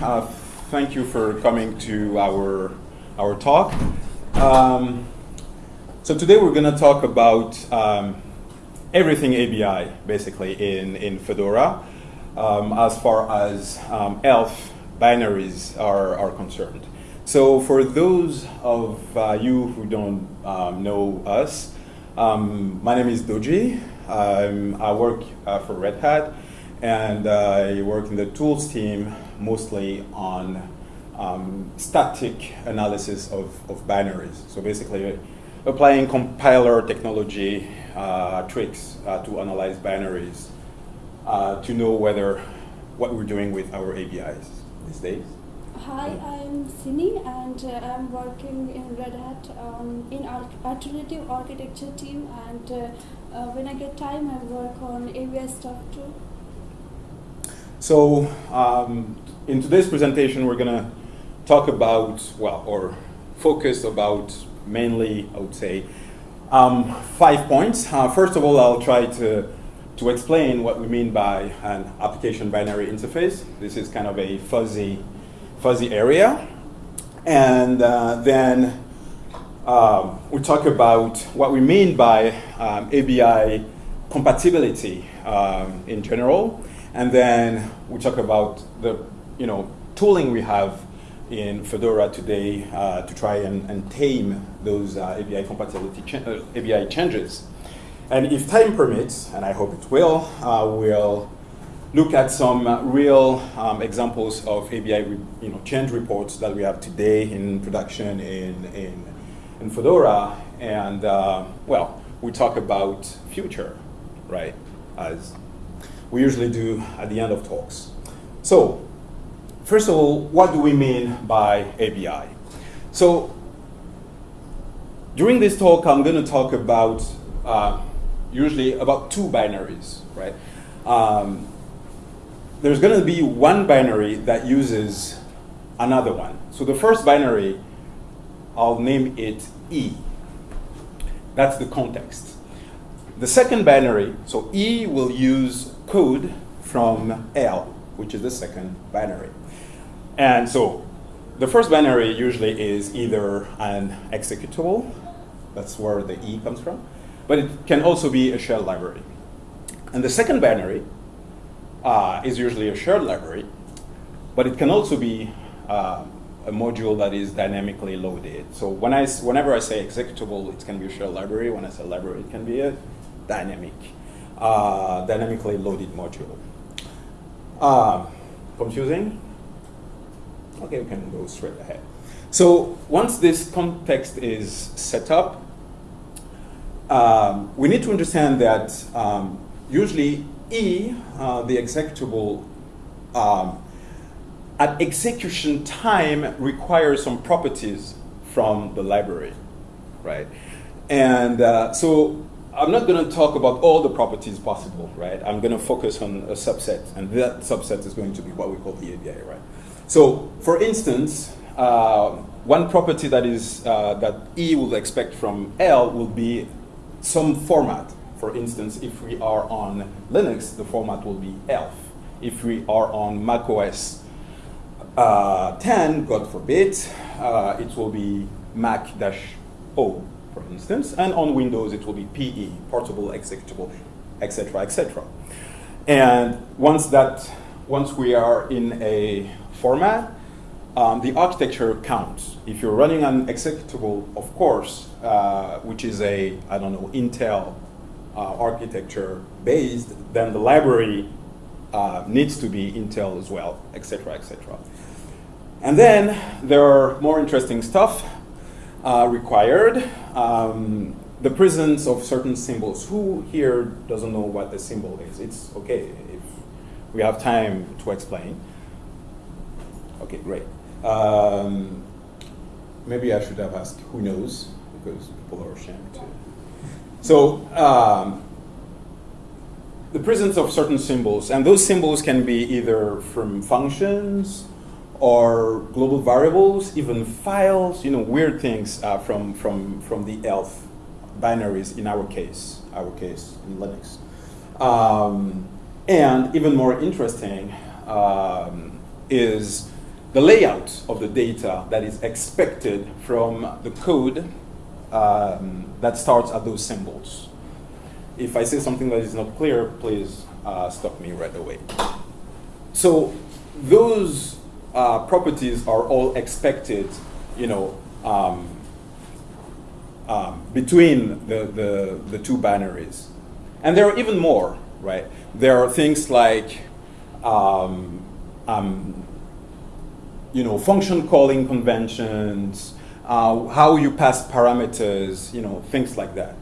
Uh, thank you for coming to our, our talk. Um, so today we're going to talk about um, everything ABI, basically, in, in Fedora, um, as far as um, ELF binaries are, are concerned. So for those of uh, you who don't um, know us, um, my name is Dodji. I work uh, for Red Hat, and uh, I work in the tools team mostly on um, static analysis of, of binaries. So basically, applying compiler technology uh, tricks uh, to analyze binaries uh, to know whether what we're doing with our ABIs these days. Hi, I'm Sinny and uh, I'm working in Red Hat um, in alternative architecture team and uh, uh, when I get time I work on ABI stuff too. So um, in today's presentation we're going to talk about, well, or focus about mainly, I would say, um, five points. Uh, first of all, I'll try to to explain what we mean by an application binary interface. This is kind of a fuzzy fuzzy area. And uh, then um, we talk about what we mean by um, ABI compatibility um, in general. And then we talk about the you know, tooling we have in Fedora today uh, to try and, and tame those uh, ABI compatibility uh, ABI changes. And if time permits, and I hope it will, uh, we'll look at some real um, examples of ABI you know, change reports that we have today in production in, in, in Fedora. And uh, well, we talk about future, right, as we usually do at the end of talks. So first of all, what do we mean by ABI? So during this talk, I'm going to talk about uh, usually about two binaries, right? Um, there's going to be one binary that uses another one. So the first binary, I'll name it E. That's the context. The second binary, so E will use code from L, which is the second binary. And so the first binary usually is either an executable, that's where the E comes from, but it can also be a shared library. And the second binary uh, is usually a shared library, but it can also be uh, a module that is dynamically loaded. So when I, whenever I say executable, it can be a shared library. When I say library, it can be a dynamic, uh, dynamically loaded module. Uh, confusing? Okay, we can go straight ahead. So once this context is set up, um, we need to understand that um, usually E, uh, the executable, um, at execution time requires some properties from the library, right? And uh, so I'm not going to talk about all the properties possible, right? I'm going to focus on a subset, and that subset is going to be what we call the ABI, right? So, for instance, uh, one property that is uh, that E will expect from L will be some format, for instance, if we are on Linux, the format will be ELF. If we are on macOS uh, 10, God forbid, uh, it will be Mach-O, for instance. And on Windows, it will be PE, portable, executable, etc., etc. And once that, once we are in a format, um, the architecture counts. If you're running an executable, of course, uh, which is a, I don't know, Intel uh, architecture based, then the library uh, needs to be Intel as well, etc., etc. And then there are more interesting stuff uh, required. Um, the presence of certain symbols. Who here doesn't know what a symbol is? It's okay if we have time to explain. Okay, great. Um, maybe I should have asked who knows, because people are ashamed to so um, the presence of certain symbols, and those symbols can be either from functions or global variables, even files, you know, weird things uh, from, from, from the ELF binaries in our case, our case in Linux. Um, and even more interesting um, is the layout of the data that is expected from the code um, that starts at those symbols. If I say something that is not clear, please uh, stop me right away. So those uh, properties are all expected, you know, um, um, between the, the, the two binaries. And there are even more, right? There are things like, um, um, you know, function calling conventions, uh, how you pass parameters, you know, things like that.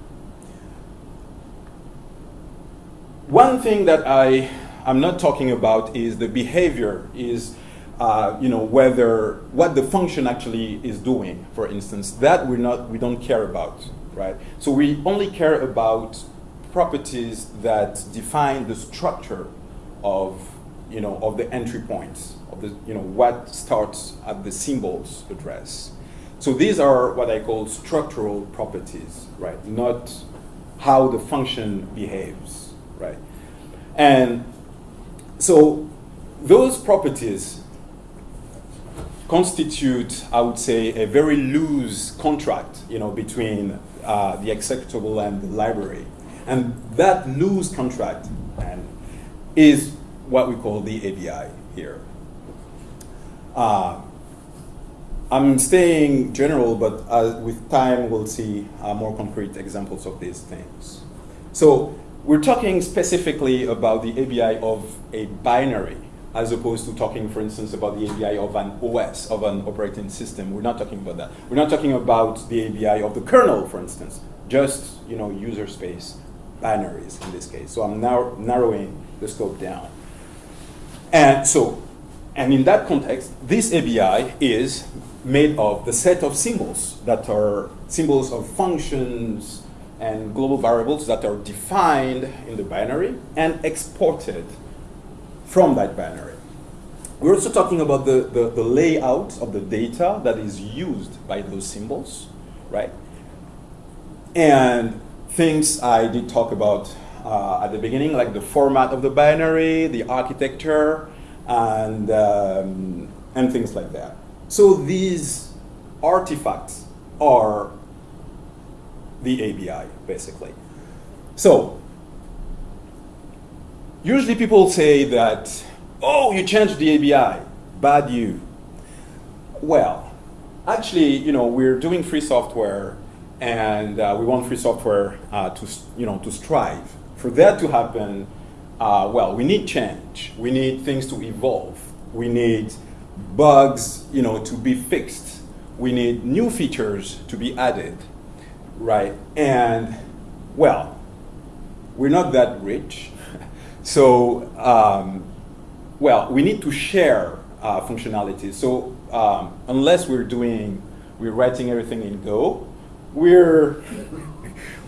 One thing that I am not talking about is the behavior, is uh, you know whether what the function actually is doing. For instance, that we're not we don't care about, right? So we only care about properties that define the structure of you know of the entry points of the you know what starts at the symbols address. So these are what I call structural properties, right? Not how the function behaves, right? And so those properties constitute, I would say, a very loose contract, you know, between uh, the executable and the library. And that loose contract and is what we call the ABI here. Uh, I'm staying general, but uh, with time we'll see uh, more concrete examples of these things. So we're talking specifically about the ABI of a binary, as opposed to talking, for instance, about the ABI of an OS, of an operating system. We're not talking about that. We're not talking about the ABI of the kernel, for instance, just you know user space binaries in this case. So I'm now narrowing the scope down. And so, and in that context, this ABI is made of the set of symbols that are symbols of functions and global variables that are defined in the binary and exported from that binary. We're also talking about the, the, the, layout of the data that is used by those symbols, right? And things I did talk about uh, at the beginning, like the format of the binary, the architecture, and, um, and things like that. So these artifacts are the ABI, basically. So usually people say that, oh, you changed the ABI, bad you. Well, actually, you know, we're doing free software and uh, we want free software uh, to, you know, to strive. For that to happen, uh, well, we need change. We need things to evolve. We need bugs, you know, to be fixed. We need new features to be added, right? And well, we're not that rich, so um, well, we need to share uh, functionality. So um, unless we're doing, we're writing everything in Go, we're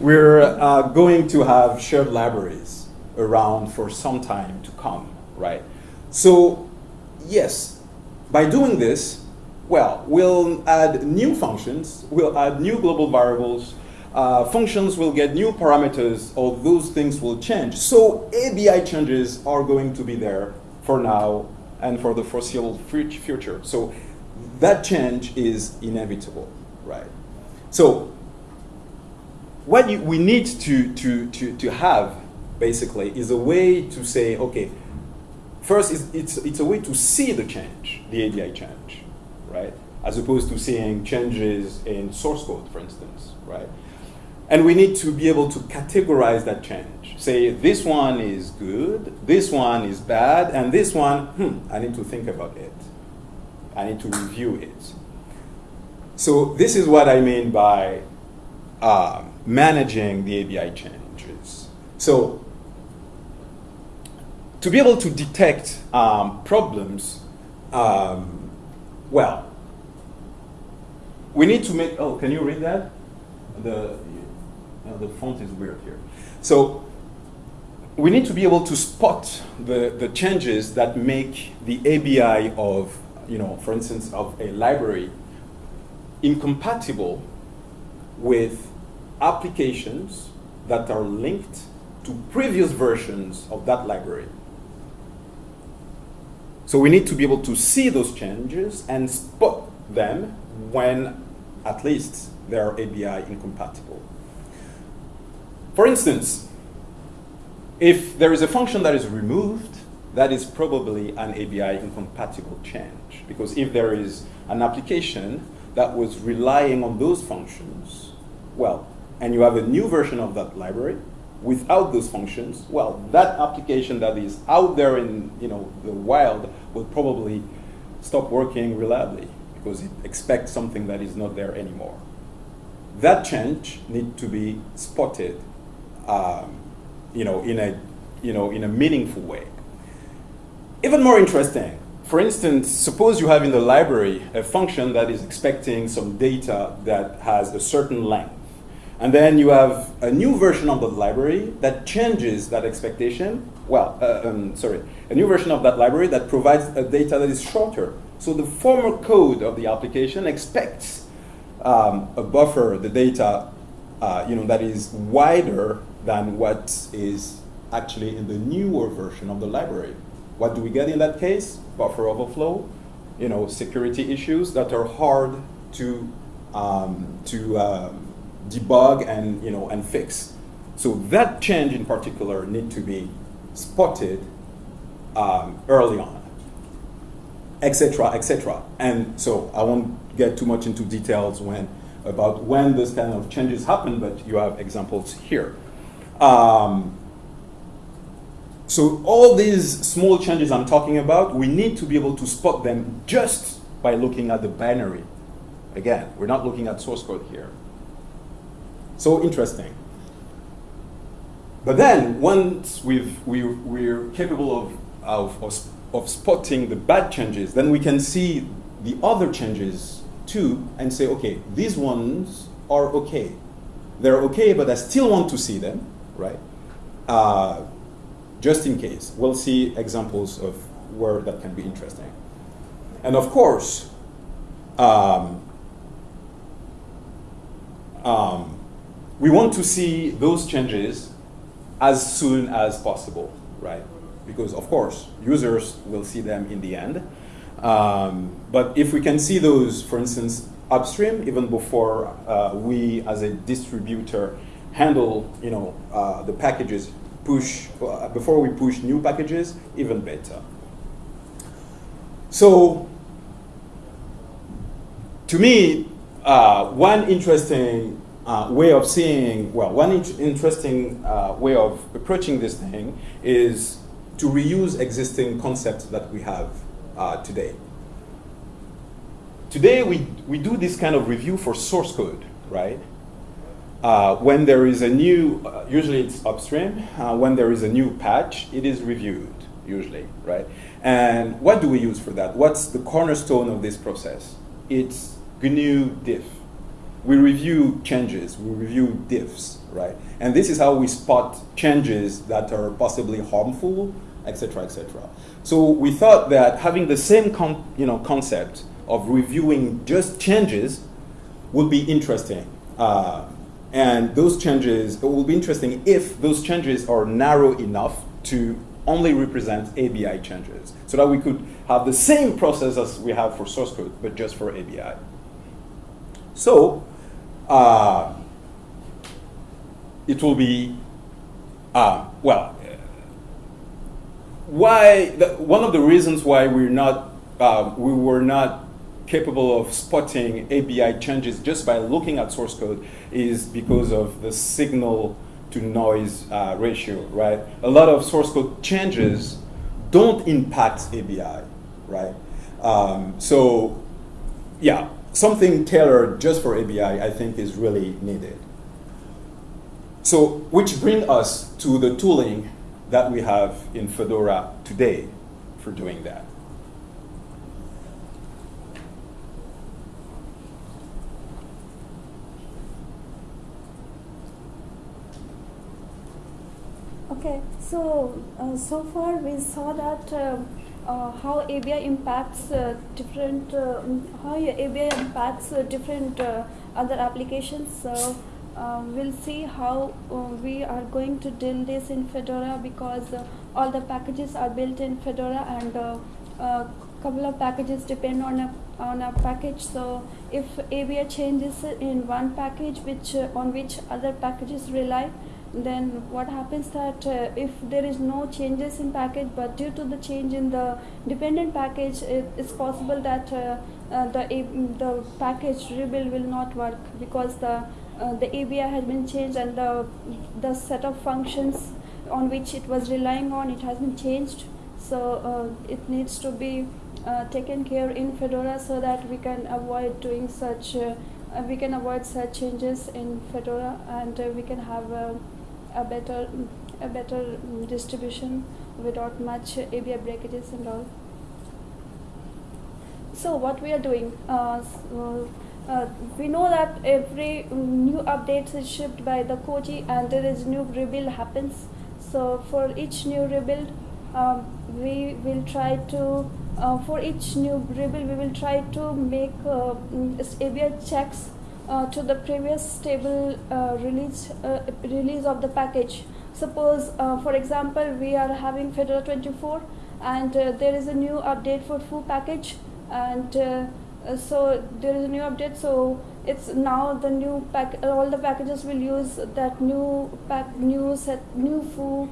we're uh, going to have shared libraries around for some time to come, right? So yes, by doing this, well, we'll add new functions, we'll add new global variables, uh, functions will get new parameters, all those things will change. So ABI changes are going to be there for now and for the foreseeable future. So that change is inevitable, right? So what you, we need to, to, to, to have, basically, is a way to say, okay, First, it's, it's, it's a way to see the change, the ABI change, right? As opposed to seeing changes in source code, for instance, right? And we need to be able to categorize that change. Say, this one is good, this one is bad, and this one, hmm, I need to think about it. I need to review it. So this is what I mean by uh, managing the ABI changes. So to be able to detect um, problems, um, well, we need to make, oh, can you read that? The, the font is weird here. So we need to be able to spot the, the changes that make the ABI of, you know, for instance, of a library incompatible with applications that are linked to previous versions of that library. So we need to be able to see those changes and spot them when at least they are ABI incompatible. For instance, if there is a function that is removed, that is probably an ABI incompatible change. Because if there is an application that was relying on those functions, well, and you have a new version of that library without those functions, well, that application that is out there in you know, the wild will probably stop working reliably because it expects something that is not there anymore. That change needs to be spotted um, you know, in, a, you know, in a meaningful way. Even more interesting, for instance, suppose you have in the library a function that is expecting some data that has a certain length. And then you have a new version of the library that changes that expectation. Well, uh, um, sorry, a new version of that library that provides a data that is shorter. So the former code of the application expects um, a buffer, the data, uh, you know, that is wider than what is actually in the newer version of the library. What do we get in that case? Buffer overflow, you know, security issues that are hard to um, to um, debug and, you know, and fix. So that change in particular need to be spotted um, early on, etc., etc. And so I won't get too much into details when about when this kind of changes happen, but you have examples here. Um, so all these small changes I'm talking about, we need to be able to spot them just by looking at the binary. Again, we're not looking at source code here. So interesting. But then, once we've, we, we're capable of, of, of, of spotting the bad changes, then we can see the other changes too and say, okay, these ones are okay. They're okay, but I still want to see them, right? Uh, just in case. We'll see examples of where that can be interesting. And of course, um, um, we want to see those changes as soon as possible, right? Because of course, users will see them in the end. Um, but if we can see those, for instance, upstream, even before uh, we as a distributor handle, you know, uh, the packages push, uh, before we push new packages, even better. So, to me, uh, one interesting uh, way of seeing, well, one in interesting uh, way of approaching this thing is to reuse existing concepts that we have uh, today. Today, we, we do this kind of review for source code, right? Uh, when there is a new, uh, usually it's upstream, when there is a new patch, it is reviewed, usually, right? And what do we use for that? What's the cornerstone of this process? It's GNU diff we review changes, we review diffs, right? And this is how we spot changes that are possibly harmful, etc., etc. So we thought that having the same you know, concept of reviewing just changes would be interesting. Uh, and those changes, it will be interesting if those changes are narrow enough to only represent ABI changes, so that we could have the same process as we have for source code, but just for ABI. So uh, it will be, uh, well, why, the, one of the reasons why we're not, uh, we were not capable of spotting ABI changes just by looking at source code is because of the signal to noise uh, ratio, right? A lot of source code changes don't impact ABI, right? Um, so, yeah, something tailored just for ABI, I think, is really needed. So, which brings us to the tooling that we have in Fedora today for doing that. Okay, so uh, so far we saw that uh, uh, how ABI impacts uh, different uh, how ABI impacts uh, different uh, other applications. So uh, we'll see how we are going to deal this in Fedora because all the packages are built in Fedora and uh, couple of packages depend on a on a package. So if ABI changes in one package, which uh, on which other packages rely, then what happens that uh, if there is no changes in package, but due to the change in the dependent package, it's possible that uh, uh, the the package rebuild will not work because the uh, the ABI has been changed and the the set of functions on which it was relying on it has been changed. So uh, it needs to be uh, taken care in Fedora so that we can avoid doing such. We can avoid such changes in Fedora, and we can have a, better, a better distribution without much ABI breakages and all. So what we are doing? Uh, uh, we know that every new update is shipped by the Koji, and there is new rebuild happens. So for each new rebuild, um, we will try to uh, for each new rebuild we will try to make uh, ABI checks uh, to the previous stable uh, release uh, release of the package. Suppose, uh, for example, we are having Fedora 24 and there is a new update for foo package and so there is a new update so it's now the new pack all the packages will use that new pack new set new foo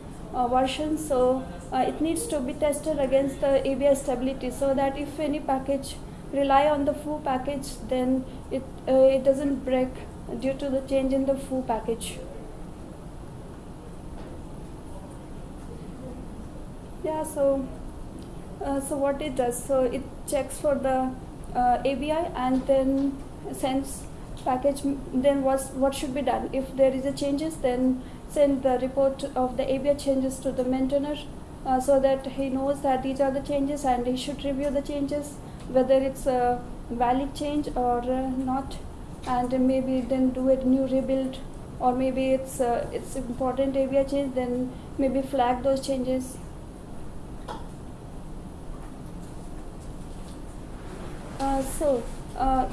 version so uh, it needs to be tested against the ABI stability so that if any package rely on the foo package then it, uh, it doesn't break due to the change in the foo package. Yeah, so uh, so what it does, so it checks for the uh, ABI and then sends package. Then what's what should be done? If there is a changes, then send the report of the ABI changes to the maintainer uh, so that he knows that these are the changes and he should review the changes whether it's a valid change or uh, not and maybe then do a new rebuild or maybe it's uh, it's important ABI change then maybe flag those changes. Uh, so uh,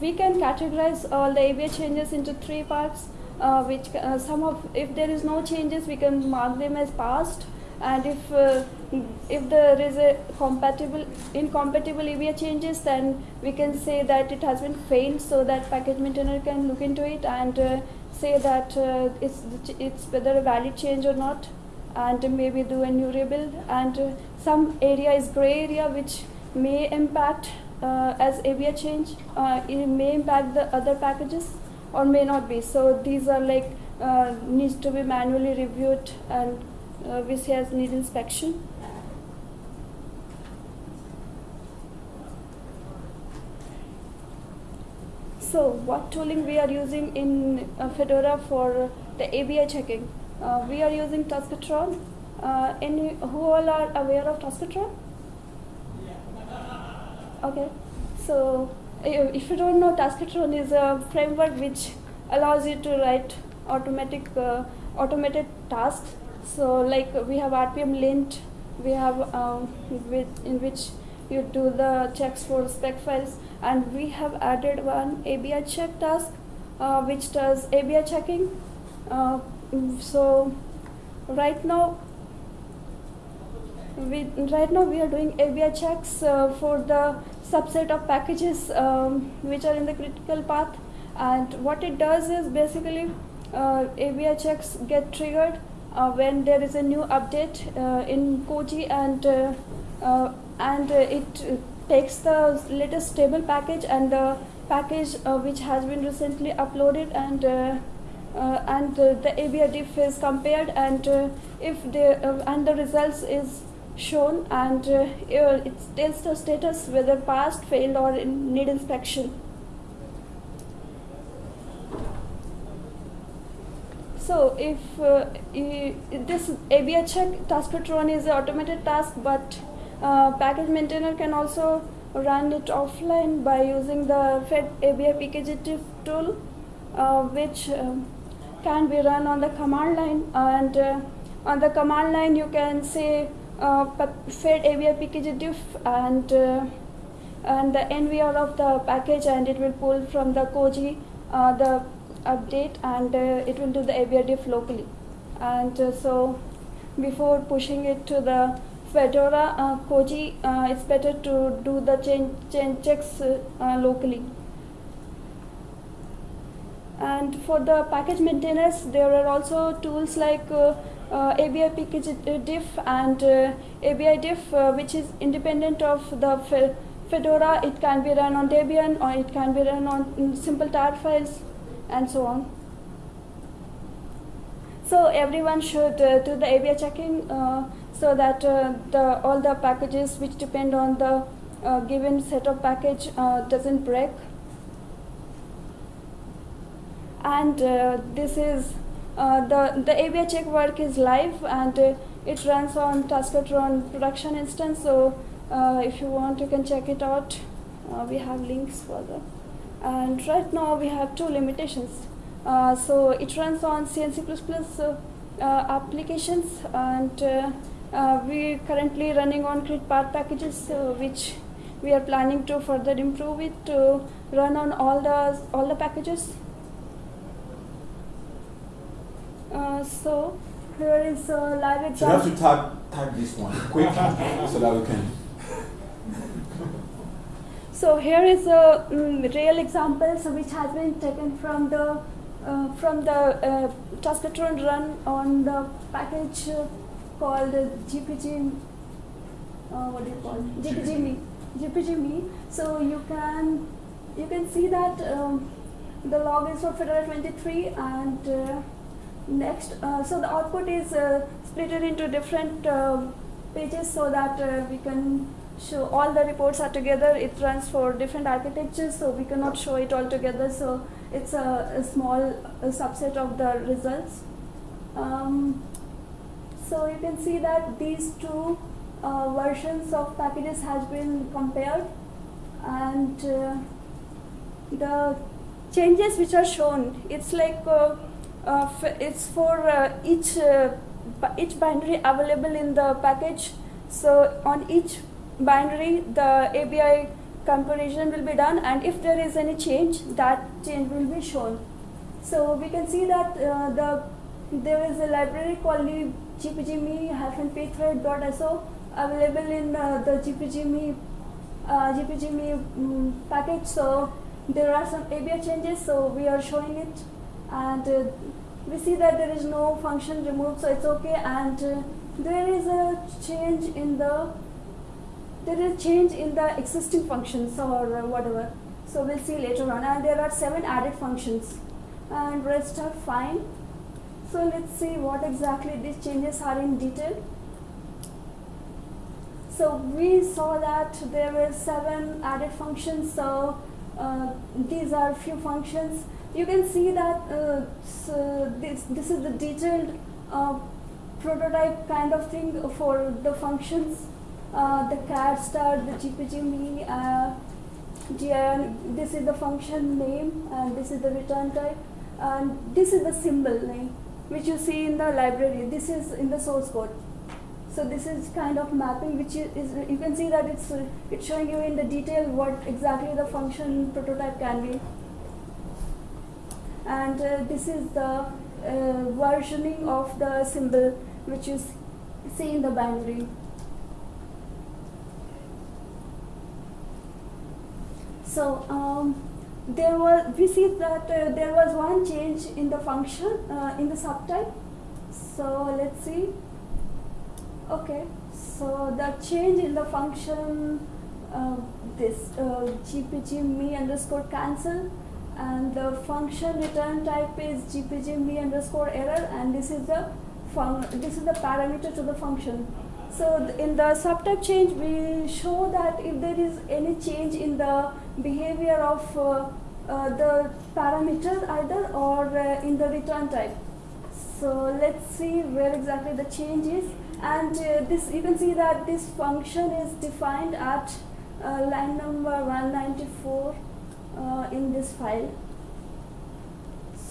we can categorize all the ABI changes into three parts uh, which uh, some of if there is no changes we can mark them as past and if uh, if there is a compatible incompatible ABI changes then we can say that it has been failed so that package maintainer can look into it and uh, say that uh, it's it's whether a valid change or not. And maybe do a new rebuild. And uh, some area is gray area which may impact uh, as ABI change uh, it may impact the other packages or may not be. So these are like needs to be manually reviewed and uh, which has need inspection. So what tooling we are using in uh, Fedora for the ABI checking? Uh, we are using Taskotron. Uh, any who all are aware of Taskotron? Okay, so if you don't know, Taskotron is a framework which allows you to write automatic uh, automated tasks so like we have RPM lint, we have um, with, in which you do the checks for spec files and we have added one ABI check task uh, which does ABI checking. Uh, so right now we right now we are doing ABI checks uh, for the subset of packages um, which are in the critical path and what it does is basically uh, ABI checks get triggered when there is a new update uh, in Koji and uh, uh and uh, it takes the latest stable package and the package uh, which has been recently uploaded and and the ABI diff is compared and if the and the results is shown and it tells the status whether passed, failed or in need inspection. So if uh, this ABI check Taskotron is an automated task, but uh, package maintainer can also run it offline by using the Fed ABI tool, uh, which um, can be run on the command line. And uh, on the command line, you can say uh, Fed ABI and uh, and the NVR of the package, and it will pull from the Koji the update and uh, it will do the ABI diff locally and uh, so before pushing it to the Fedora, uh, Koji, uh, it's better to do the change, change checks locally. And for the package maintainers, there are also tools like uh, ABI package diff and uh, ABI diff, uh, which is independent of the fe- Fedora. It can be run on Debian or it can be run on simple tar files and so on. So everyone should uh, do the ABI checking uh, so that uh, the, all the packages which depend on the given set of package doesn't break. And this is uh, the the ABI check work is live and uh, it runs on Taskotron production instance. So uh, if you want, you can check it out. We have links for that. And right now we have two limitations. Uh, so it runs on CNC++ uh, uh, applications and uh, uh, we currently running on CritPath packages uh, which we are planning to further improve it to run on all the all the packages. Uh, so here is a live So you have to type, type this one quick so that we can. So here is a mm, real example so which has been taken from the uh, from the uh, run on the package uh, called GPG. Uh, what do you call it? GPGme. GPGme. So you can you can see that um, the log is for Fedora 23 and uh, next uh, so the output is uh, split into different uh, pages so that uh, we can show all the reports are together. It runs for different architectures so we cannot show it all together. So it's a, a small uh subset of the results. Um, so you can see that these two uh, versions of packages has been compared. And uh, the changes which are shown it's like uh, uh, it's for uh, each uh, each binary available in the package. So on each binary the ABI comparison will be done and if there is any change that change will be shown. So we can see that uh, the there is a library called gpgme-pthread.so available in uh, the gpgme uh, gpgme mm, package. So there are some ABI changes so we are showing it. And uh, we see that there is no function removed so it's okay. And uh, there is a change in the there is change in the existing functions or whatever. So we'll see later on. And there are seven added functions. And rest are fine. So let's see what exactly these changes are in detail. So we saw that there were seven added functions. So uh, these are few functions. You can see that uh, so this, this is the detailed uh, prototype kind of thing for the functions the cat start the gpgme uh, this is the function name and this is the return type. And this is the symbol name which you see in the library. This is in the source code. So this is kind of mapping which is, you can see that it's uh, it's showing you in the detail what exactly the function prototype can be. And uh, this is the uh, versioning of the symbol which you see in the binary so um, there was we see that uh, there was one change in the function uh, in the subtype. So let's see. Okay so the change in the function uh, this uh, gpg me underscore cancel and the function return type is gpg me underscore error and this is the this is the parameter to the function so in the subtype change we show that if there is any change in the behavior of uh, uh, the parameter either or uh, in the return type. So let's see where exactly the change is. And uh, this you can see that this function is defined at uh, line number 194 uh, in this file.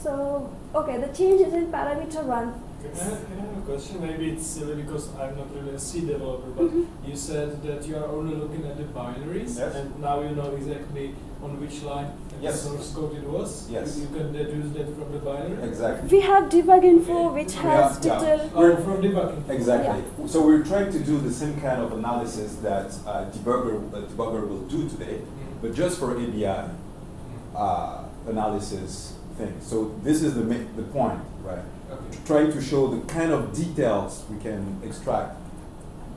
So okay the change is in parameter 1 Can I, have, can I have a question? Maybe it's silly because I'm not really a C developer, but Mhm. you said that you are only looking at the binaries, Yes. and now you know exactly on which line Yes. the source code it was. Yes. You, you can deduce that from the binary. Exactly. We have debug info which Yeah, has yeah. detail. Oh, from debugging. Exactly. So we're trying to do the same kind of analysis that uh, debugger, uh, debugger will do today, Mhm. but just for ABI uh, analysis thing. So this is the the point, right? Trying to show the kind of details we can extract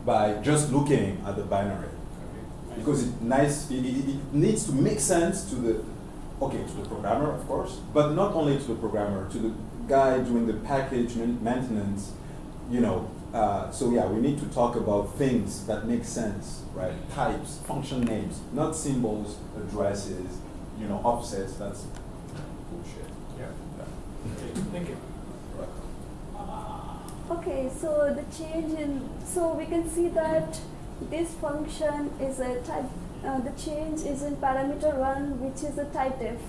by just looking at the binary. Okay. because it nice it, it, it needs to make sense to the okay to the programmer of course but not only to the programmer to the guy doing the package maintenance you know uh, so yeah we need to talk about things that make sense right types function names not symbols addresses you know offsets that's bullshit Yeah. yeah. Okay. Thank you. Okay, so the change in, so we can see that this function is a type, uh, the change is in parameter 1 which is a type def.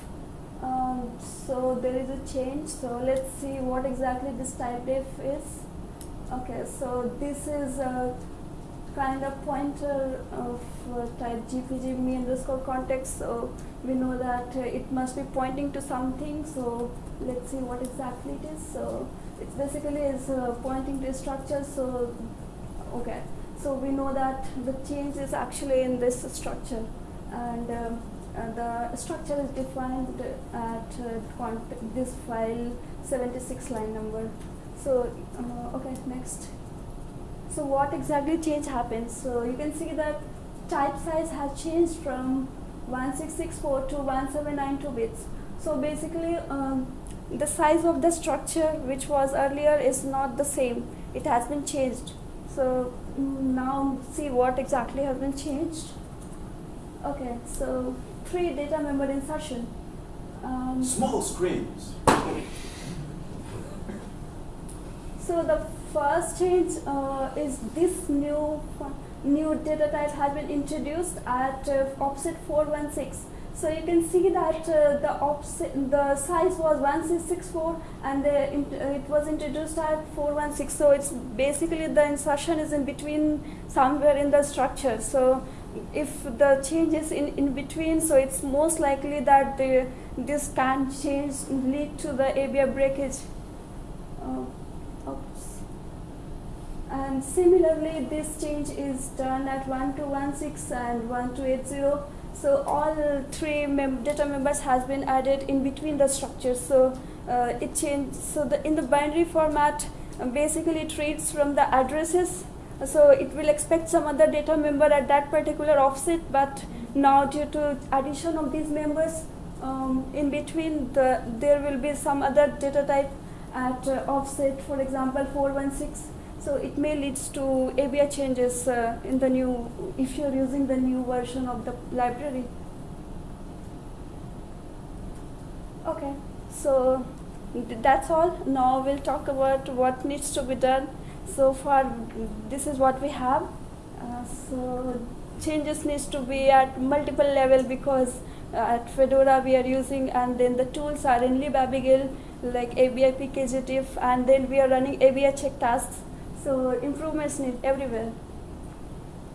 Um, so there is a change, so let's see what exactly this type def is. Okay, so this is a kind of pointer of uh, type gpg me underscore context, so we know that uh, it must be pointing to something, so let's see what exactly it is. So it's basically is uh, pointing to a structure so okay. So we know that the change is actually in this structure. And um, uh, the structure is defined at uh, this file 76 line number. So uh, okay next. So what exactly change happens? So you can see that type size has changed from 1664 to 1792 bits. So basically um, the size of the structure which was earlier is not the same. It has been changed. So mm, now see what exactly has been changed. Okay so three data member insertion. Um, small screens. So the first change uh, is this new new data type has been introduced at uh, offset 416 so you can see that uh, the the size was 1664 and the, uh, it was introduced at 416. So it's basically the insertion is in between somewhere in the structure. So if the change is in, in between, so it's most likely that the, this can change lead to the ABI breakage. Uh. And similarly, this change is done at 1216 and 1280. So all three mem- data members has been added in between the structures. So uh, it changed. So the in the binary format, uh, basically it reads from the addresses. So it will expect some other data member at that particular offset, but now due to addition of these members, um, in between the there will be some other data type at uh, offset, for example, 416. So it may lead to ABI changes uh, in the new, if you're using the new version of the library. Okay, so that's all. Now we'll talk about what needs to be done. So far, this is what we have. Uh, so changes needs to be at multiple level because uh, at Fedora we are using and then the tools are in libabigail like ABI PKGDIFF and then we are running ABI check tasks. So improvements need everywhere.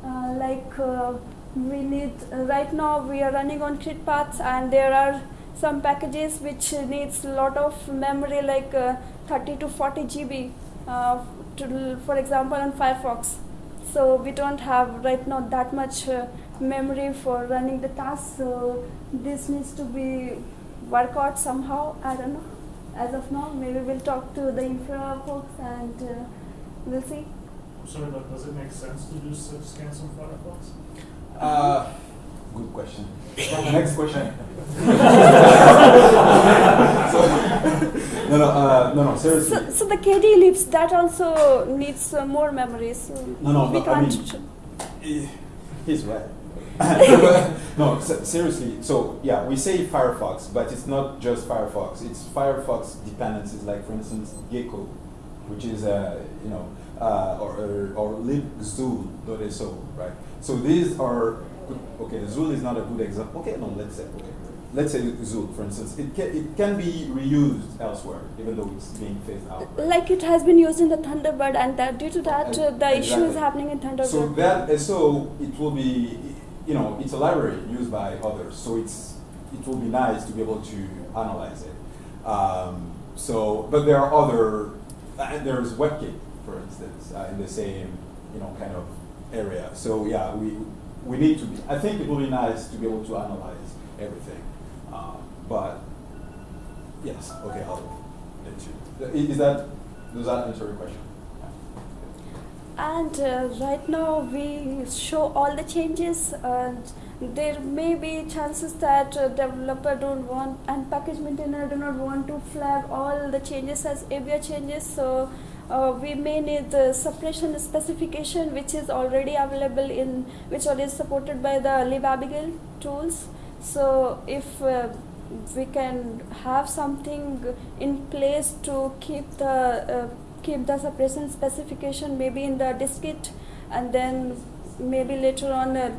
Uh, like uh, we need uh, right now we are running on crit paths and there are some packages which needs a lot of memory like uh, 30 to 40 GB uh, to, for example on Firefox. So we don't have right now that much uh, memory for running the tasks. So this needs to be worked out somehow. I don't know. As of now maybe we'll talk to the infra folks and uh, we'll see Sorry, but does it make sense to do such scans on Firefox? uh, good question next question no no uh, no no seriously So, so the KDE libs that also needs uh, more memory. So No, no, we but I can't. mean- Eh, He's right. no, se- seriously. So yeah, we say Firefox, but it's not just Firefox. It's Firefox dependencies, like for instance Gecko, which is uh, you know, uh, or or, or libxul.so, right? So these are okay, XUL is not a good example. Okay, no, let's say okay, let's say XUL, for instance, it can it can be reused elsewhere, even though it's being phased out. right? Like it has been used in the Thunderbird, and that due to that, uh, the issue is happening in Thunderbird. So that so it will be, you know, it's a library used by others. So it's it will be nice to be able to analyze it. Um, so, but there are other. Uh, there's WebKit, for instance, uh, in the same you know kind of area. So yeah, we we need to. Be, I think it would be nice to be able to analyze everything. Um, but yes, okay, I'll let you. Is that does that answer your question? And uh, right now we show all the changes and there may be chances that uh, developer don't want and package maintainer do not want to flag all the changes as ABI changes so uh, we may need the suppression specification which is already available in which already supported by the libabigail tools. So if uh, we can have something in place to keep the uh, keep the suppression specification maybe in the dist-git and then maybe later on uh,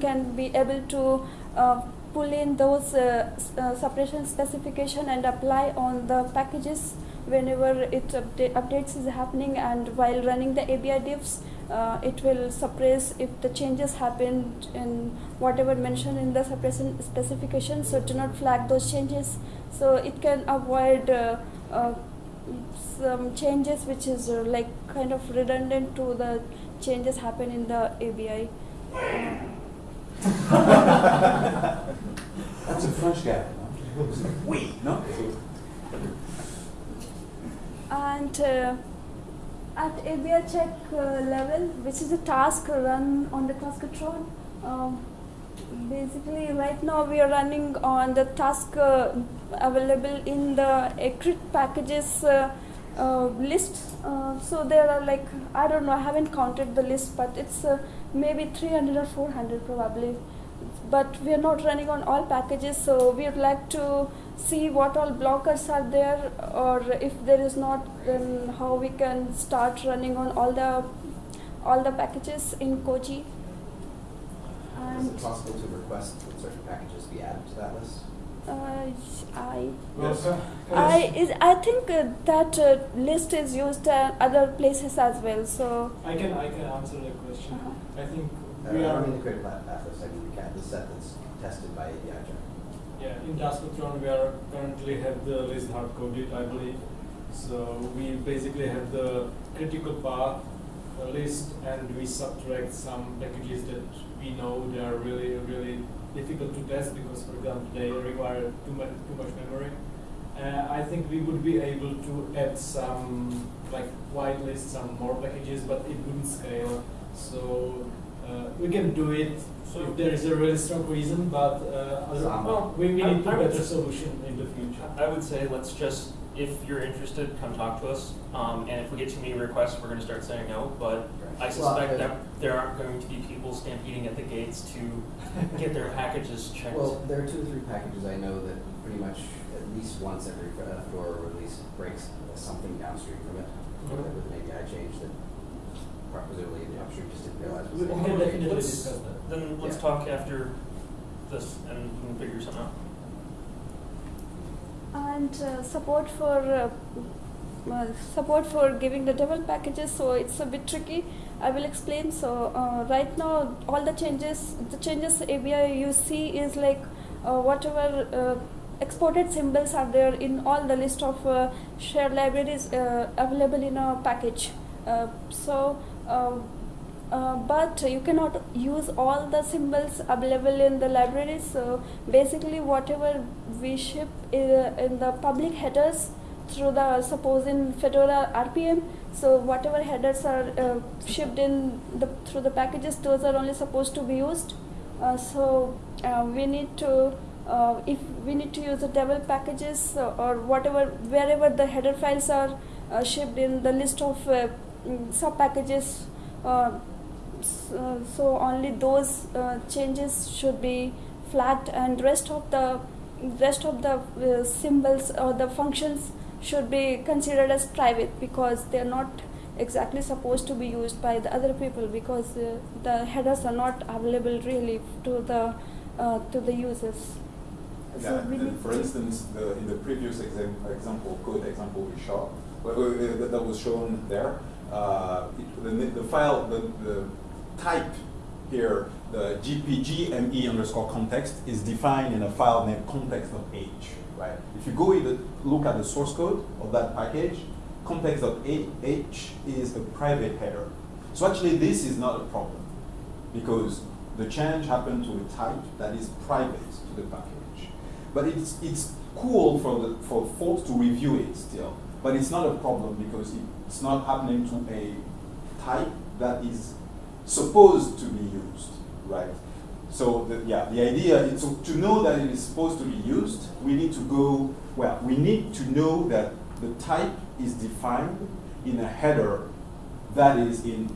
can be able to uh, pull in those uh, uh, suppression specification and apply on the packages whenever it upda- updates is happening and while running the ABI diffs uh, it will suppress if the changes happened in whatever mentioned in the suppression specification so do not flag those changes so it can avoid uh, uh, some changes which is uh, like kind of redundant to the changes happen in the ABI. That's a French guy. Oui, no? And uh, at ABI check uh, level, which is a task run on the Taskotron, um, basically right now we are running on the task uh, available in the Ecrit packages uh, uh, list. Uh, so there are like, I don't know, I haven't counted the list, but it's uh, maybe 300 or 400 probably. But we are not running on all packages, so we would like to see what all blockers are there, or if there is not, then how we can start running on all the all the packages in Koji. Is it possible to request that certain packages be added to that list? uh, I Yes. I is I think uh, that uh, list is used uh, other places as well. So I can I can answer the question. Uh-huh. I think Uh, we I are don't mean the creative path path list, I mean the cat, the set that's tested by ABI check. Yeah in Taskotron we are currently have the list hard coded I believe. So we basically have the critical path uh, list and we subtract some packages that we know they are really really difficult to test because for example they require too much too much memory. Uh, I think we would be able to add some like whitelist some more packages, but it wouldn't scale. So we can do it if there is a really strong reason, but uh, well, we, we need I a would better s- solution in the future. I would say let's just, if you're interested, come talk to us. Um, and if we get too many requests, we're going to start saying no. But I suspect uh, that there aren't going to be people stampeding at the gates to get their packages checked. Well, there are two or three packages I know that pretty much at least once every uh, Fedora release breaks something downstream from it. Mhm. With an API change that presumably the upstream just didn't realize was We there. can Let's- discuss that. then let's Yeah. talk after this and we can figure something out. and uh, support for uh, uh, support for giving the devel packages so it's a bit tricky i will explain so uh, right now all the changes the changes abi you see is like uh, whatever uh, exported symbols are there in all the list of uh, shared libraries uh, available in a package uh, so uh, uh, but you cannot use all the symbols available in the libraries. So basically, whatever we ship in, the public headers through the suppose in Fedora RPM. So whatever headers are uh, shipped in the through the packages, those are only supposed to be used. Uh, so uh, we need to. Uh, if we need to use the devel packages or whatever wherever the header files are shipped in the list of sub packages uh, uh, so only those uh, changes should be flagged and rest of the rest of the uh, symbols or the functions should be considered as private because they are not exactly supposed to be used by the other people because uh, the headers are not available really to the uh, to the users. Yeah, So and for instance, the, in the previous exam, example, code example we saw, that was shown there, uh, the, the file, the, the type here, the gpgme underscore context is defined in a file named context.h, right? If you go in the, look at the source code of that package, context.h is a private header. So actually this is not a problem because the change happened to a type that is private to the package. But it's, it's cool for, the, for folks to review it still, but it's not a problem because it's not happening to a type that is supposed to be used, right? So the, yeah, the idea is to, to know that it is supposed to be used, we need to go, well, we need to know that the type is defined in a header that is in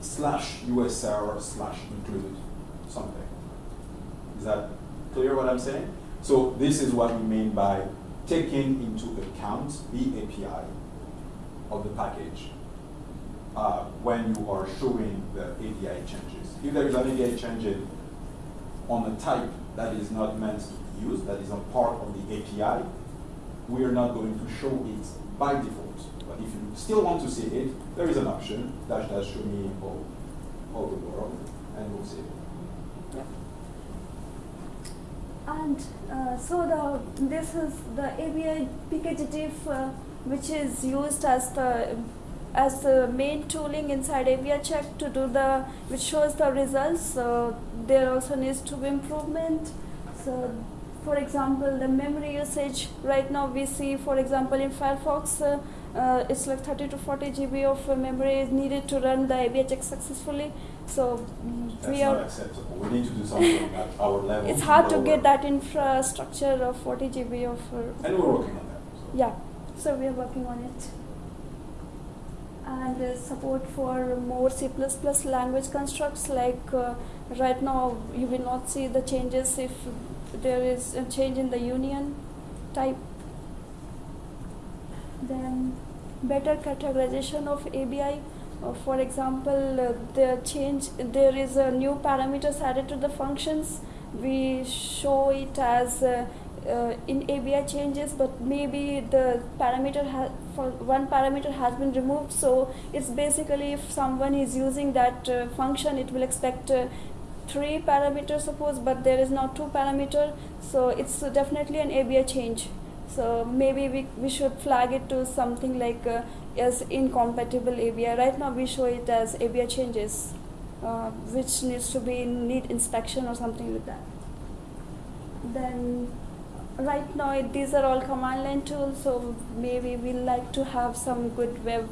slash USR slash include something. Is that clear what I'm saying? So this is what we mean by taking into account the API of the package uh, when you are showing the API changes. If there is an API change on a type that is not meant to be used, that is a part of the API, we are not going to show it by default. But if you still want to see it, there is an option, dash dash show me all, all the world, and we'll see it. And uh, so the this is the ABI PKGDIFF, uh, which is used as the as the main tooling inside ABI check to do the which shows the results. So there also needs to be improvement. So for example, the memory usage right now we see, for example, in Firefox, uh, uh, it's like 30 to 40 GB of memory is needed to run the ABI check successfully. So mm, That's we not are acceptable. We need to do something at our level. it's hard to get that infrastructure of 40 GB of. Uh, And we're working on that. so. Yeah, so we are working on it. And uh, support for more C++ language constructs like uh, right now you will not see the changes if there is a change in the union type. Then better categorization of ABI. Uh, for example, uh, the change there is a new parameters added to the functions. We show it as uh, uh, in ABI changes, but maybe the parameter for one parameter has been removed. So it's basically if someone is using that uh, function, it will expect uh, three parameters, suppose, but there is now two parameter. So it's definitely an ABI change. So maybe we, we should flag it to something like as incompatible ABI. Right now we show it as ABI changes, uh, which needs to be need inspection or something like that. Then right now it, these are all command line tools, so maybe we like to have some good web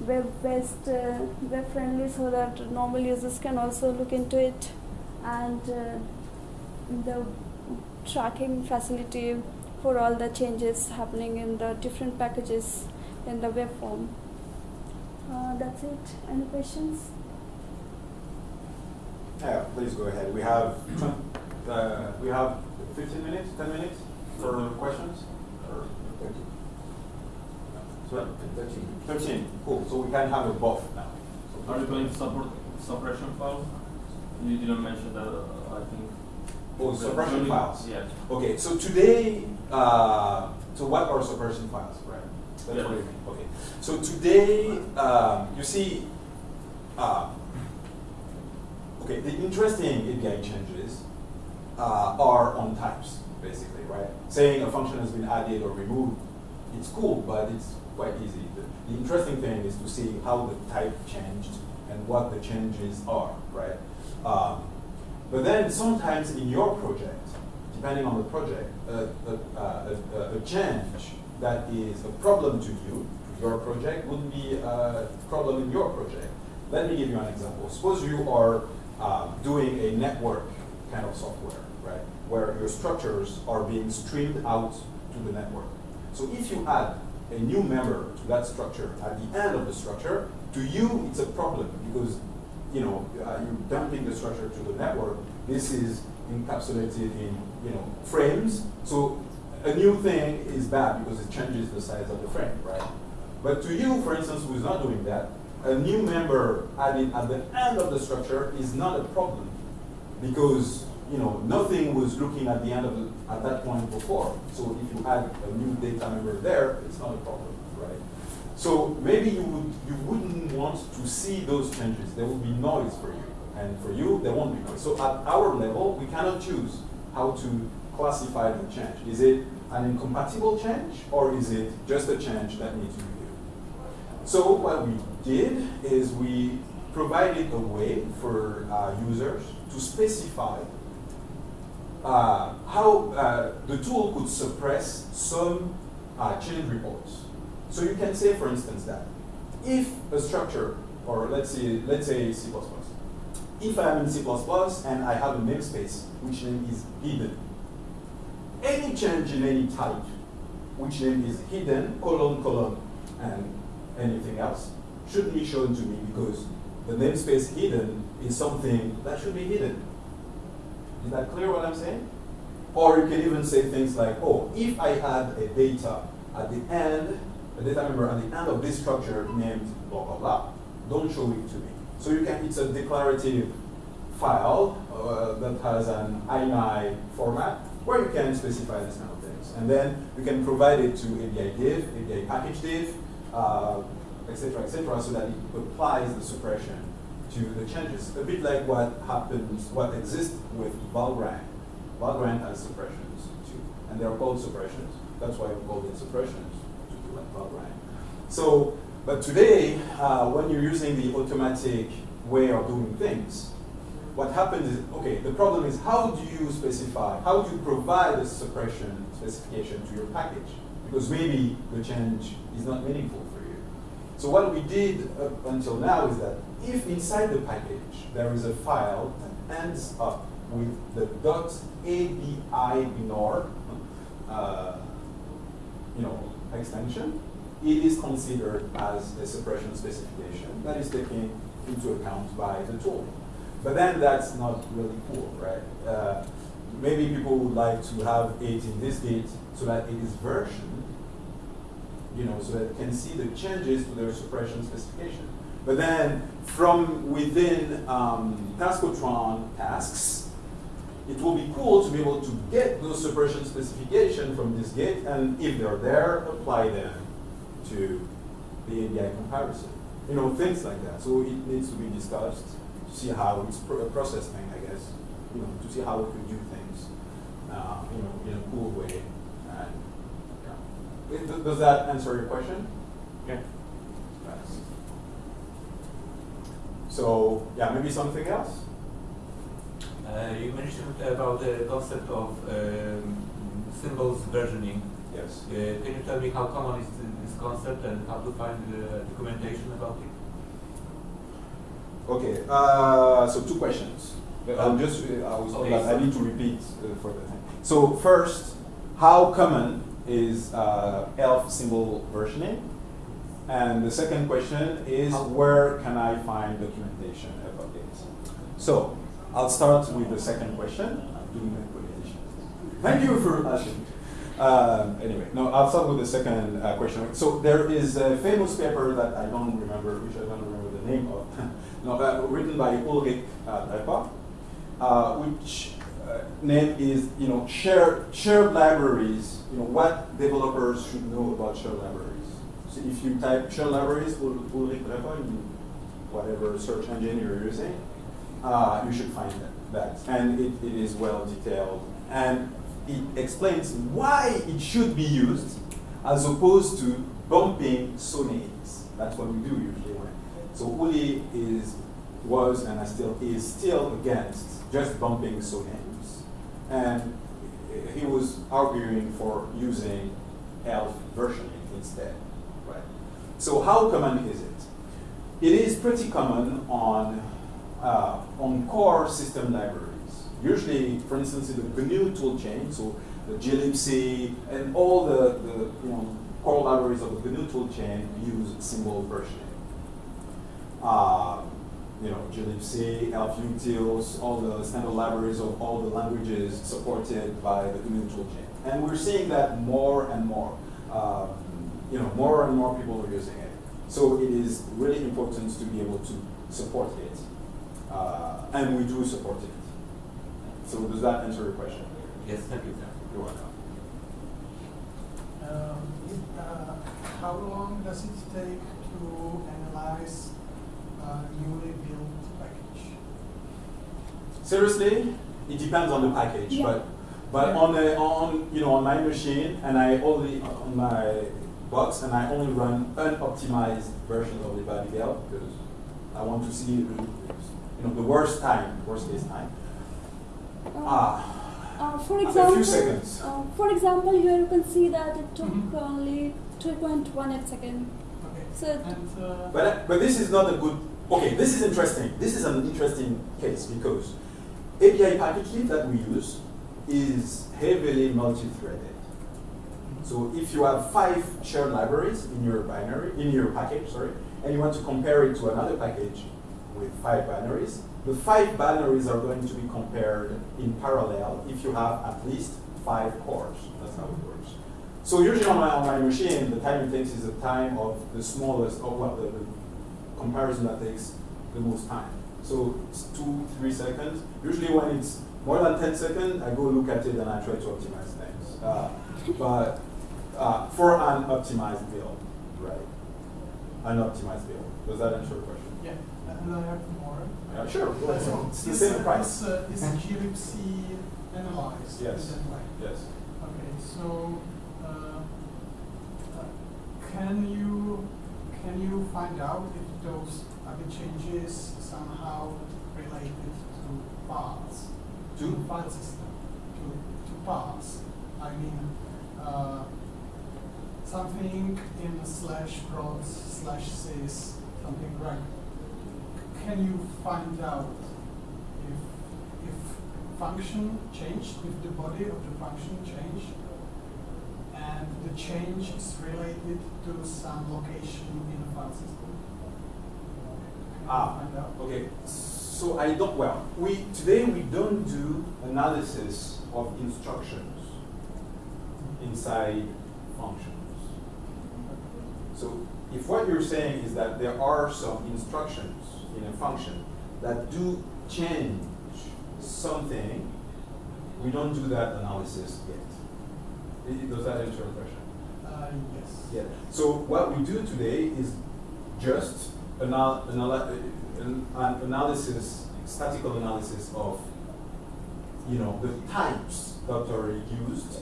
web based uh, web friendly so that normal users can also look into it and uh, the tracking facility for all the changes happening in the different packages in the web form. Uh, that's it. Any questions? Yeah, please go ahead. We have, uh, we have fifteen minutes, ten minutes for questions? Or Sorry? Thirteen. Thirteen, cool, so we can have a buff now. So Are you going to support suppression files? You didn't mention that, uh, I think. Oh, suppression files. Yeah. Okay, so today, uh, so what are suppression files, right? That's Yeah. what you mean, okay. So today, um, you see, uh, okay, the interesting API changes uh, are on types, basically, right? Saying a function has been added or removed, it's cool, but it's quite easy. The, the interesting thing is to see how the type changed and what the changes are, right? Um, but then sometimes in your project, depending on the project, a, change that is a problem to you, your project, would be a problem in your project. Let me give you an example. Suppose you are um, doing a network kind of software, right, where your structures are being streamed out to the network. So if you add a new member to that structure at the end of the structure, to you it's a problem because you know uh, you're dumping the structure to the network. This is encapsulated in you know frames. So a new thing is bad because it changes the size of the frame, right? But to you, for instance, who's not doing that, a new member added at the end of the structure is not a problem because you know nothing was looking at the end of the, at that point before. So if you add a new data member there, it's not a problem, right? So maybe you would you wouldn't want to see those changes. There will be noise for you, and for you there won't be noise. So at our level, we cannot choose how to classify the change. Is it an incompatible change, or is it just a change that needs viewed? So what we did is we provided a way for uh, users to specify uh, how uh, the tool could suppress some uh, change reports. So you can say, for instance, that if a structure, or let's say, let's say C++, if I am in C++ and I have a namespace which name is hidden, any change in any type, which name is hidden, colon, colon, and anything else, shouldn't be shown to me because the namespace hidden is something that should be hidden. Is that clear what I'm saying? Or you can even say things like, oh, if I had a data at the end, a data member at the end of this structure named blah, blah, blah, don't show it to me. So you can, it's a declarative file uh, that has an INI format where you can specify these kind of things. And then you can provide it to ABI diff, ABI package diff, uh, etc., etc., so that it applies the suppression to the changes. A bit like what happens, what exists with Valgrind. Valgrind has suppressions too, and they're called suppressions. That's why we call them suppressions, to do like Valgrind. So, but today, uh, when you're using the automatic way of doing things, what happens is, okay, the problem is how do you specify, how do you provide a suppression specification to your package? Because maybe the change is not meaningful for you. So what we did up until now is that if inside the package there is a file that ends up with the .abi ignore, uh, you know, extension, it is considered as a suppression specification that is taken into account by the tool. But then that's not really cool, right? Uh, maybe people would like to have it in dist-git so that it is versioned, you know, so that it can see the changes to their suppression specification. But then from within um, Taskotron tasks, it will be cool to be able to get those suppression specification from dist-git, and if they're there, apply them to the ABI comparison. You know, things like that. So it needs to be discussed to see how it's pro processing, I guess. You know, to see how we could do things, uh, you know, in a cool way. And, yeah. Does that answer your question? Okay. Nice. So, yeah, maybe something else? Uh, you mentioned about the concept of um, symbols versioning. Yes. Uh, can you tell me how common is this concept and how to find the documentation about it? Okay, uh, so two questions. I'm just, uh, I was Okay, I need to repeat uh, for the thing. So first, how common is uh, ELF symbol versioning? And the second question is, where can I find documentation about this? So, I'll start with the second question. I'm doing my. Thank you for asking. Um, anyway, no, I'll start with the second uh, question. So there is a famous paper that I don't remember, which I don't remember the name of, written by Ulrich uh, uh, which uh, name is, you know, shared, shared libraries, you know, what developers should know about shared libraries. So if you type shared libraries, Ul- Ulrich Drepper, in whatever search engine you're using, uh, you should find that. that. And it, it is well detailed. And it explains why it should be used as opposed to bumping so. That's what we do usually. So Uli is, was, and still is still against just bumping so names. And he was arguing for using ELF versioning instead. Right? So how common is it? It is pretty common on uh, on core system libraries. Usually, for instance, in the GNU toolchain, so the glibc and all the, the you know core libraries of the GNU toolchain use symbol versioning. Uh, you know, glibc, elfutils, all the standard libraries of all the languages supported by the GNU toolchain. And we're seeing that more and more. Um, you know, more and more people are using it. So it is really important to be able to support it. Uh, and we do support it. So does that answer your question? Yes, thank you. You're welcome. Um, it, uh, how long does it take to analyze a newly built package? Seriously, it depends on the package, Yeah. but but Yeah. on the on you know on my machine and I only on my box and I only run unoptimized versions of the libabigail because I want to see the, you know the worst time, worst case time. Uh, Ah, uh, for a few example. Uh, for example, here you can see that it took Mhm. only 2.18 second. Okay. So And uh, But, but this is not a good, okay, this is interesting. This is an interesting case because API package that we use is heavily multi-threaded. So if you have five shared libraries in your binary, in your package, sorry, and you want to compare it to another package with five binaries, the five binaries are going to be compared in parallel if you have at least five cores. That's how it works. So usually on my, on my machine, the time it takes is the time of the smallest, or well, the, the comparison that takes the most time. So it's two, three seconds. Usually when it's more than 10 seconds, I go look at it and I try to optimize things. Uh, but uh, for an optimized build, right? An optimized build. Does that answer your question? yeah, and I have more. Yeah, sure. Go ahead. so It's the same price. Is, uh, is glibc analyzed Yes. Yes. Okay, so uh, uh, can you can you find out if those other changes somehow related to paths, To? file system, to to paths? I mean, uh, something in slash proc slash sys something right. Can you find out if if function changed, if the body of the function changed, and the change is related to some location in the file system? Ah, okay. So I don't, well, we, today we don't do analysis of instructions inside functions. So if what you're saying is that there are some instructions in a function that do change something, we don't do that analysis yet. Does that answer your question? Uh, yes. Yeah. So what we do today is just anal- anal- an, an analysis, statical analysis of, you know, the types that are used,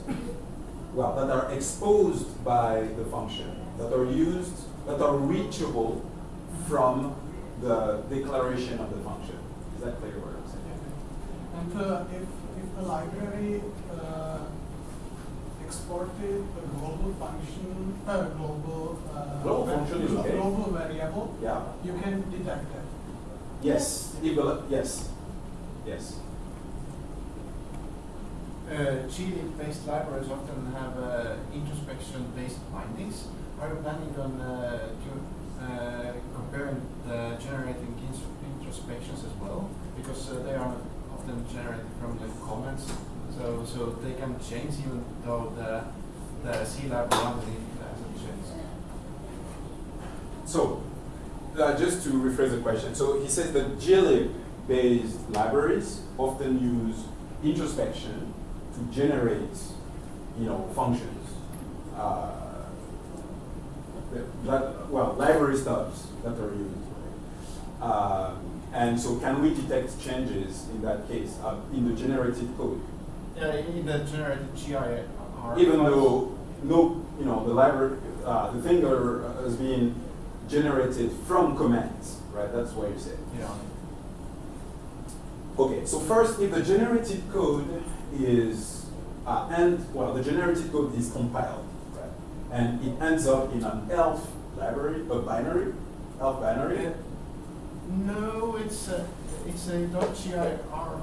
well, that are exposed by the function, that are used, that are reachable from the declaration of the function. Is that clear what I'm saying? And uh, if, if the library uh, exported a global function, uh, global, uh, Global function is a okay. global variable, Yeah. you can detect that. Yes. Eval- yes. Yes. Uh, GLib-based libraries often have uh, introspection-based bindings. Are you planning on uh, to, uh, comparing the generating introspections as well? Because uh, they are often generated from the comments, so so they can change even though the the C library underneath hasn't changed. So, uh, just to rephrase the question, so he says that glib-based libraries often use introspection to generate, you know, functions. Uh, that- well, library stubs that are used. right? Uh, and so, can we detect changes in that case uh, in the generated code? Yeah, in the generated GIR. even though no, you know, the library, uh, the thing uh, is being generated from commands, right? That's what you said. Yeah. Okay, so first, if the generated code is, uh, and, well, the generated code is compiled, right? And it ends up in an ELF library, a binary, ELF binary. No, it's a, it's a .gir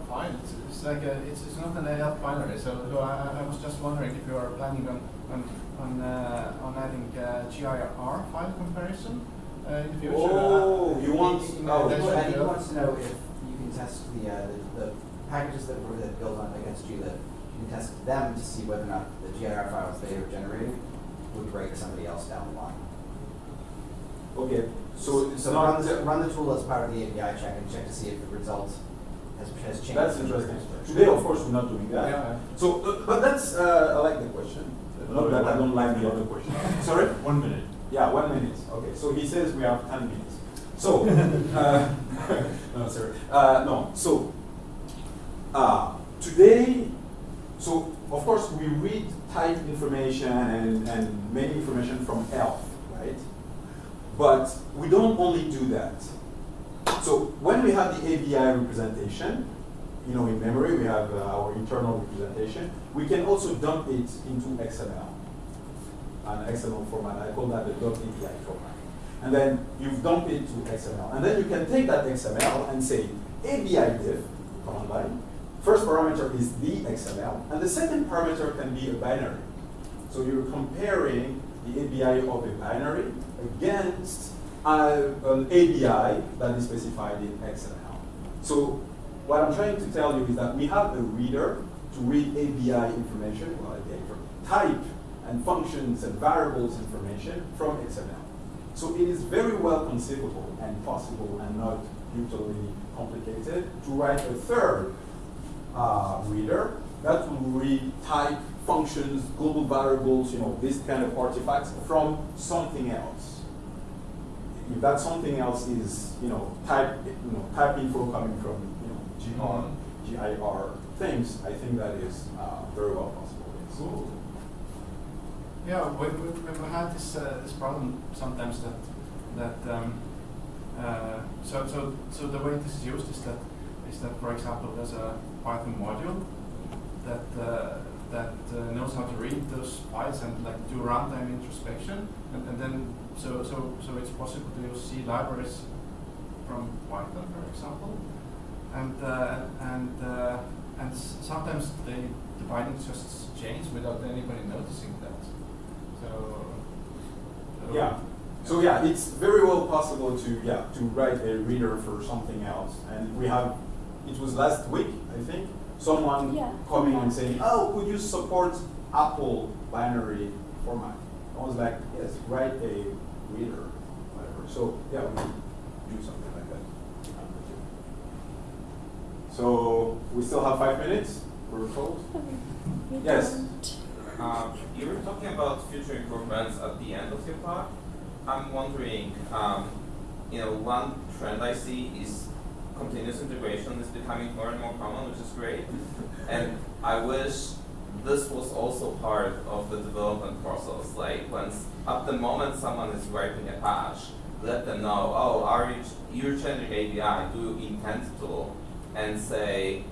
file. It's, it's like a, it's, it's not an AL binary. So, so I, I was just wondering if you are planning on on on, uh, on adding uh, GIR file comparison uh, in the future. Oh, uh, you want- in- in oh, He addition wa- he to- wants to know if you can test the, uh, the, the packages that were that built on against you, that you can test them to see whether or not the GIR files they are generating would break somebody else down the line. Okay, so So run the, run the tool as part of the ABI check and check to see if the result has, has changed. That's interesting. Today, of course, we're not doing that. Yeah. So, uh, but that's, uh, I like the question. Not that I don't like the other question. Sorry? One minute. Yeah, one minute. Okay, so he says we have 10 minutes. So, uh, no, sorry. Uh, no, so, uh, today, so of course we read type information and, and many information from ELF, right? But we don't only do that. So when we have the ABI representation, you know, in memory we have uh, our internal representation, we can also dump it into XML, an XML format. I call that the .ABI format. And then you dump it to XML. And then you can take that XML and say ABI diff, command line. First parameter is the XML, and the second parameter can be a binary. So you're comparing the ABI of a binary against an ABI that is specified in XML. So what I'm trying to tell you is that we have a reader to read ABI information, well, type and functions and variables information from XML. So it is very well conceivable and possible and not brutally complicated to write a third uh, reader that will read type, functions, global variables, you know, this kind of artifacts from something else. If that something else is, you know, type, you know, type info coming from, you know, GR, GIR things, I think that is uh, very well possible. Yes. Cool. Yeah, we, we, we had this uh, this problem sometimes that that um, uh, so so so the way this is used is that is that for example there's a Python module that uh, that uh, knows how to read those files and like do runtime introspection and, and then so so so it's possible to use C libraries from Python for example and uh, and uh, and sometimes they the bindings just change without anybody noticing that. So, so Yeah. So yeah, it's very well possible to yeah to write a reader for something else, and we have. It was last week, I think, someone Yeah. coming and saying, "Oh, could you support Apple binary format?" I was like, "Yes, write a reader, whatever." So yeah, we do something like that. So we still have five minutes. We're told. We Yes. Uh, you were talking about future improvements at the end of your talk. I'm wondering, um, you know, one trend I see is continuous integration is becoming more and more common, which is great. And I wish this was also part of the development process. Like, s- at the moment someone is writing a patch, let them know, oh, are you you're changing API? Do you intend to? And say,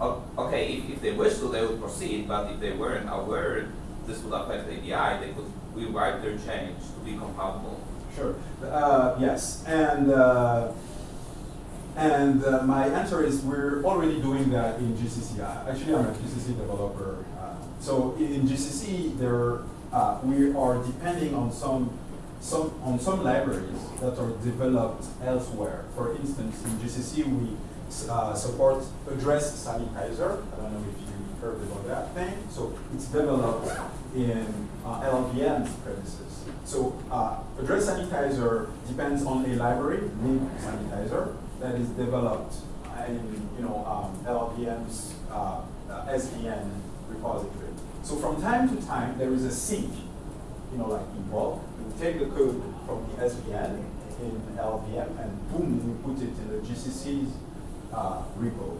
Okay, if, if they wish to, they would proceed, but if they weren't aware this would affect API, they could rewrite their change to be compatible. Sure. Uh, yes, and uh, and uh, my answer is we're already doing that in GCC. Uh, Actually, I'm a GCC developer. So in, GCC, there uh, we are depending on some some on some libraries that are developed elsewhere. For instance, in GCC, we uh, support address sanitizer. I don't know if you heard about that thing. So it's developed in uh, premises. So uh, address sanitizer depends on a library, lib sanitizer, that is developed in you know um, uh, SVN repository. So from time to time there is a sync, you know, like in bulk. You take the code from the SVN in LLVM and boom, you put it in the GCC's uh, repo.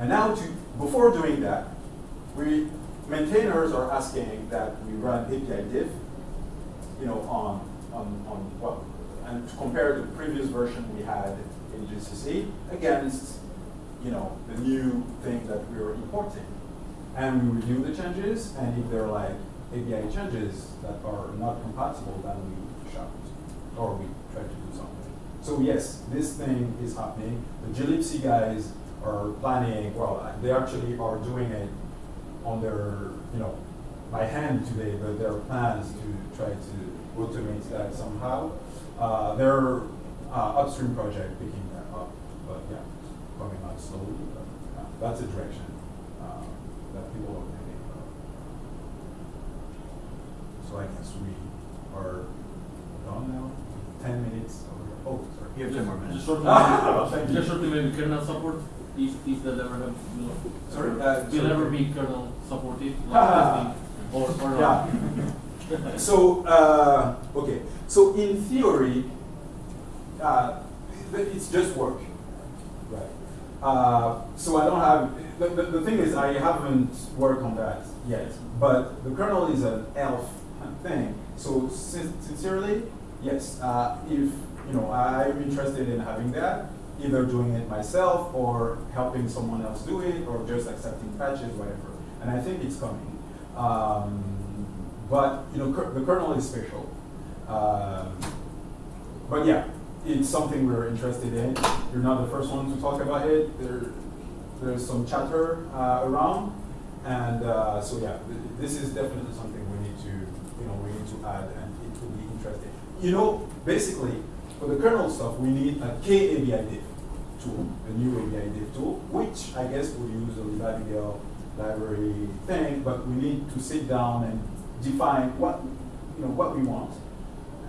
And now to before doing that, we maintainers are asking that we run API diff, you know, on on on well, and to compare the previous version we had in GCC against, you know, the new thing that we were importing, and we review the changes, and if they're like API changes that are not compatible, then we shout or we try to do something. So yes, this thing is happening. The glibc guys are planning. Well, they actually are doing it on their, you know, by hand today, but there are plans to try to automate that somehow. Uh, their uh, upstream project picking that up, but yeah, coming out slowly. But uh, that's a direction that people are thinking about. So I guess we are done now. ten minutes. Or, oh, sorry. You have ten more Just minutes. shortly, thank you. just shortly maybe kernel support, if, if that ever have, you know. Sorry? ever- Uh, Will sorry. ever be kernel supported, like Ah. or, or not? Yeah. so uh, okay. So in theory, uh, it's just work, right? Uh, so I don't have. The, the, the thing is, I haven't worked on that yet. But the kernel is an elf thing. So sin- sincerely, yes. Uh, if you know, I'm interested in having that, either doing it myself or helping someone else do it, or just accepting patches, whatever. And I think it's coming. Um, but you know, the kernel is special. Um, but yeah, it's something we're interested in. You're not the first one to talk about it. There, there's some chatter uh, around, and uh, so yeah, th- this is definitely something we need to, you know, we need to add, and it will be interesting. You know, basically, for the kernel stuff, we need a KABI diff tool, a new ABI diff tool, which I guess will use the libabigail library thing, but we need to sit down and define what, you know, what we want,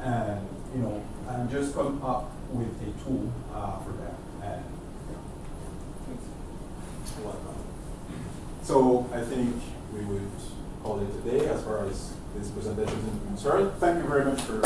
and you know, and just come up with a tool uh, for that. And yeah. So I think we would call it a day as far as this presentation is concerned. Thank you very much for.